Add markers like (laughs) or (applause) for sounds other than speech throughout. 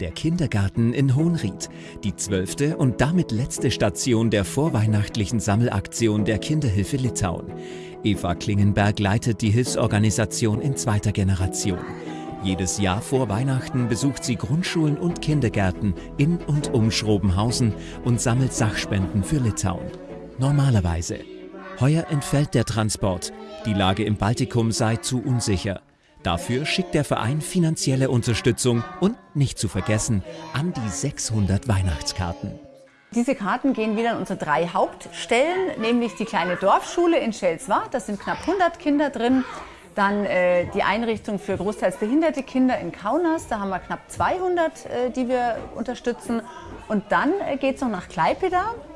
Der Kindergarten in Hohenried, die zwölfte und damit letzte Station der vorweihnachtlichen Sammelaktion der Kinderhilfe Litauen. Eva Klingenberg leitet die Hilfsorganisation in zweiter Generation. Jedes Jahr vor Weihnachten besucht sie Grundschulen und Kindergärten in und um Schrobenhausen und sammelt Sachspenden für Litauen. Normalerweise. Heuer entfällt der Transport. Die Lage im Baltikum sei zu unsicher. Dafür schickt der Verein finanzielle Unterstützung und, nicht zu vergessen, an die 600 Weihnachtskarten. Diese Karten gehen wieder an unsere drei Hauptstellen, nämlich die kleine Dorfschule in Schelswart, da sind knapp 100 Kinder drin. Dann äh, die Einrichtung für großteils behinderte Kinder in Kaunas, da haben wir knapp 200, äh, die wir unterstützen. Und dann äh, geht es noch nach Klaipeda, äh,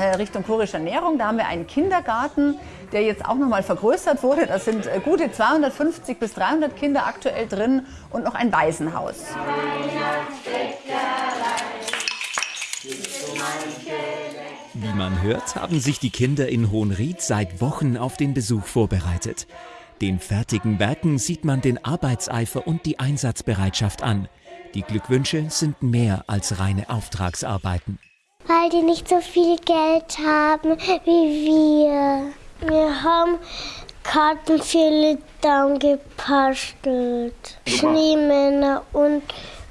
Richtung chorische Ernährung. Da haben wir einen Kindergarten, der jetzt auch nochmal vergrößert wurde. Da sind äh, gute 250 bis 300 Kinder aktuell drin und noch ein Waisenhaus. Wie man hört, haben sich die Kinder in Hohenried seit Wochen auf den Besuch vorbereitet. Den fertigen Werken sieht man den Arbeitseifer und die Einsatzbereitschaft an. Die Glückwünsche sind mehr als reine Auftragsarbeiten. Weil die nicht so viel Geld haben wie wir. Wir haben Karten für Litauen gepastelt. Schneemänner und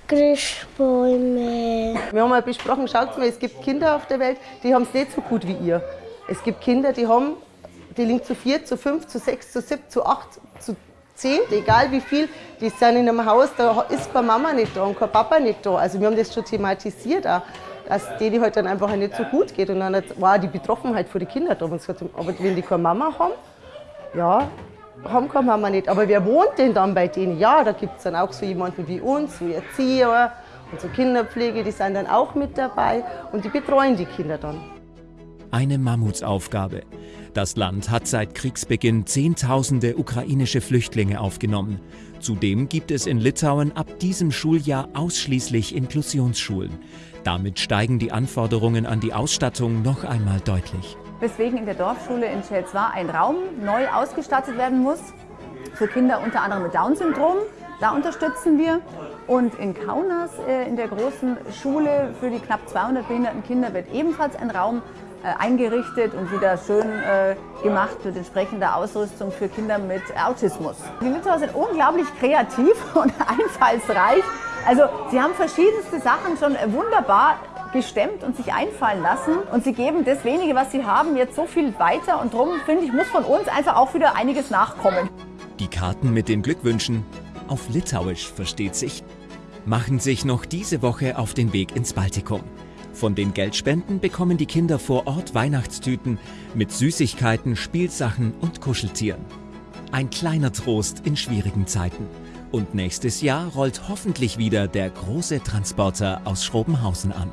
Grischbäume. Wir haben mal besprochen, schaut mal, es gibt Kinder auf der Welt, die haben es nicht so gut wie ihr. Es gibt Kinder, die haben, die liegen zu vier, zu fünf, zu sechs, zu sieben, zu acht, zu zehn, egal wie viel, die sind in einem Haus, da ist bei Mama nicht da und kein Papa nicht da. Also wir haben das schon thematisiert auch dass denen halt dann einfach nicht so gut geht. Und dann war die Betroffenheit für die Kinder da. Und gesagt, aber wenn die keine Mama haben, ja, haben keine Mama nicht. Aber wer wohnt denn dann bei denen? Ja, da gibt es dann auch so jemanden wie uns, so Erzieher und so Kinderpflege, die sind dann auch mit dabei und die betreuen die Kinder dann. Eine Mammutsaufgabe. Das Land hat seit Kriegsbeginn Zehntausende ukrainische Flüchtlinge aufgenommen. Zudem gibt es in Litauen ab diesem Schuljahr ausschließlich Inklusionsschulen. Damit steigen die Anforderungen an die Ausstattung noch einmal deutlich. Weswegen in der Dorfschule in Schelswar ein Raum neu ausgestattet werden muss für Kinder unter anderem mit Down-Syndrom. Da unterstützen wir. Und in Kaunas, äh, in der großen Schule für die knapp 200 behinderten Kinder, wird ebenfalls ein Raum eingerichtet und wieder schön äh, gemacht mit entsprechender Ausrüstung für Kinder mit Autismus. Die Litauer sind unglaublich kreativ (laughs) und einfallsreich. Also sie haben verschiedenste Sachen schon wunderbar gestemmt und sich einfallen lassen. Und sie geben das wenige, was sie haben, jetzt so viel weiter. Und darum, finde ich, muss von uns einfach auch wieder einiges nachkommen. Die Karten mit den Glückwünschen, auf Litauisch versteht sich, machen sich noch diese Woche auf den Weg ins Baltikum. Von den Geldspenden bekommen die Kinder vor Ort Weihnachtstüten mit Süßigkeiten, Spielsachen und Kuscheltieren. Ein kleiner Trost in schwierigen Zeiten. Und nächstes Jahr rollt hoffentlich wieder der große Transporter aus Schrobenhausen an.